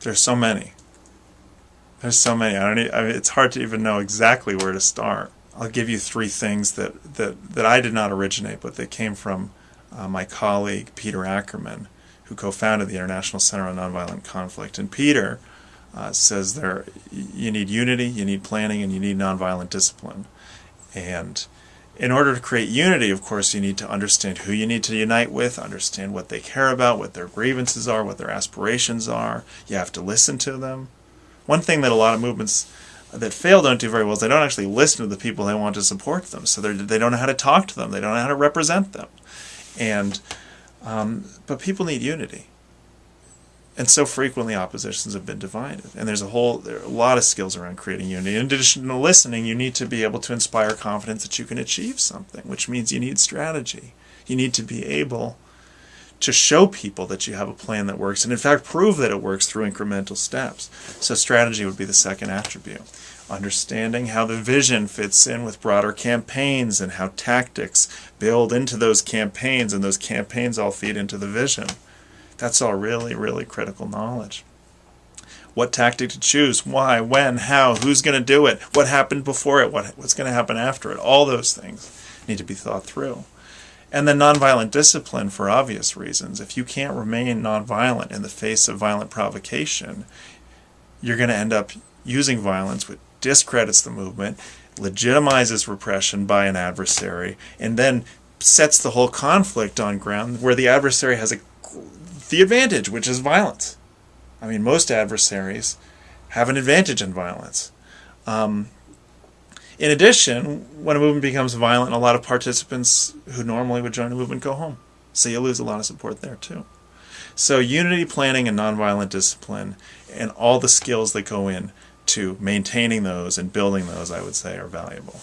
There's so many. There's so many. I don't. e- I mean, it's hard to even know exactly where to start. I'll give you three things that that that I did not originate, but that came from uh, my colleague Peter Ackerman, who co-founded the International Center on Nonviolent Conflict. And Peter uh, says there you need unity, you need planning, and you need nonviolent discipline. And in order to create unity, of course, you need to understand who you need to unite with, understand what they care about, what their grievances are, what their aspirations are. You have to listen to them. One thing that a lot of movements that fail don't do very well is they don't actually listen to the people they want to support them. So they're- don't know how to talk to them. They don't know how to represent them. And um, but people need unity. And so frequently oppositions have been divided. And there's a whole there are a lot of skills around creating unity. In addition to listening, you need to be able to inspire confidence that you can achieve something, which means you need strategy. You need to be able to show people that you have a plan that works and in fact prove that it works through incremental steps. So strategy would be the second attribute. Understanding how the vision fits in with broader campaigns and how tactics build into those campaigns and those campaigns all feed into the vision. That's all really, really critical knowledge. What tactic to choose, why, when, how, who's going to do it, what happened before it, what, what's going to happen after it. All those things need to be thought through. And then nonviolent discipline for obvious reasons. If you can't remain nonviolent in the face of violent provocation, you're going to end up using violence, which discredits the movement, legitimizes repression by an adversary, and then sets the whole conflict on ground where the adversary has a, the advantage, which is violence. I mean, most adversaries have an advantage in violence. Um, in addition, when a movement becomes violent, a lot of participants who normally would join a movement go home. So you lose a lot of support there too. So unity planning and nonviolent discipline and all the skills that go in to maintaining those and building those, I would say, are valuable.